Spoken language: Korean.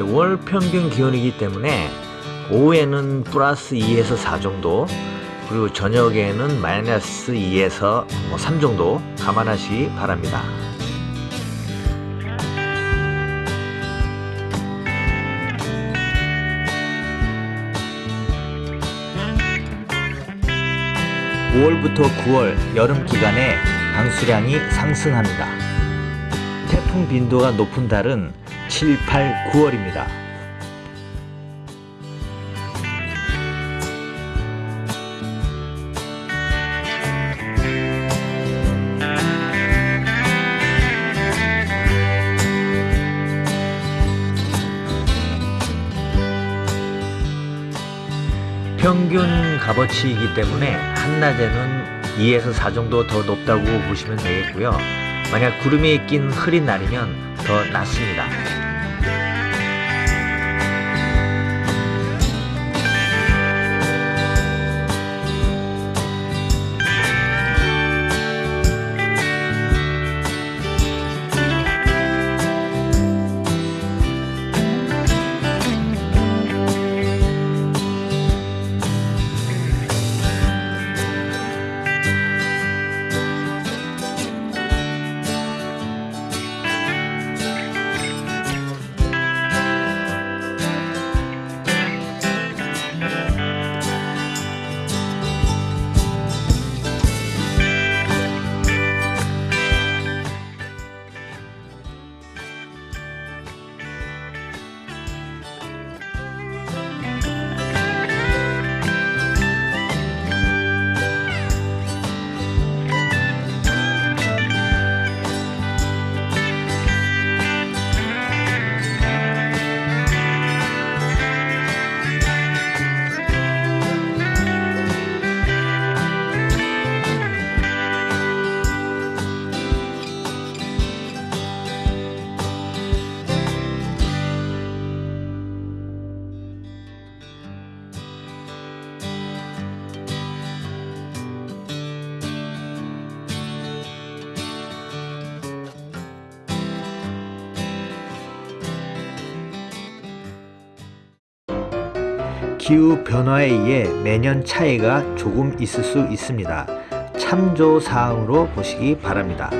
월 평균 기온이기 때문에 오후에는 플러스 2에서 4 정도 그리고 저녁에는 마이너스 2에서 3 정도 감안하시기 바랍니다. 5월부터 9월 여름 기간에 강수량이 상승합니다. 태풍 빈도가 높은 달은 7, 8, 9월입니다. 평균 값어치이기 때문에 한낮에는 2에서 4 정도 더 높다고 보시면 되겠고요. 만약 구름이 낀 흐린 날이면 더 낮습니다. 기후 변화에 의해 매년 차이가 조금 있을 수 있습니다. 참조 사항으로 보시기 바랍니다.